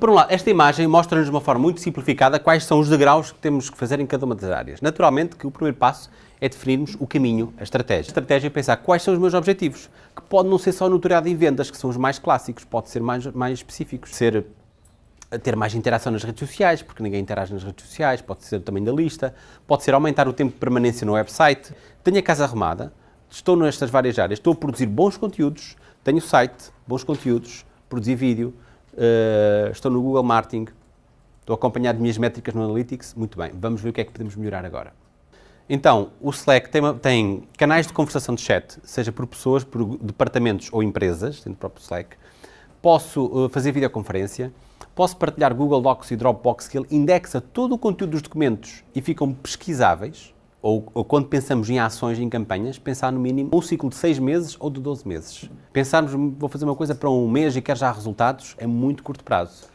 por um lado, esta imagem mostra-nos de uma forma muito simplificada quais são os degraus que temos que fazer em cada uma das áreas. Naturalmente que o primeiro passo é definirmos o caminho, a estratégia. A estratégia é pensar quais são os meus objetivos, que pode não ser só notoriedade em vendas, que são os mais clássicos, pode ser mais, mais específicos. Ser ter mais interação nas redes sociais, porque ninguém interage nas redes sociais, pode ser tamanho da lista, pode ser aumentar o tempo de permanência no website. Tenho a casa arrumada, estou nestas várias áreas, estou a produzir bons conteúdos, tenho site, bons conteúdos, produzir vídeo, uh, estou no Google Marketing, estou a acompanhar as minhas métricas no Analytics, muito bem, vamos ver o que é que podemos melhorar agora. Então, o Slack tem, tem canais de conversação de chat, seja por pessoas, por departamentos ou empresas, dentro do próprio Slack. Posso uh, fazer videoconferência, posso partilhar Google Docs e Dropbox, que ele indexa todo o conteúdo dos documentos e ficam pesquisáveis, ou, ou, quando pensamos em ações, em campanhas, pensar no mínimo um ciclo de 6 meses ou de 12 meses. Pensarmos, vou fazer uma coisa para um mês e quero já resultados, é muito curto prazo.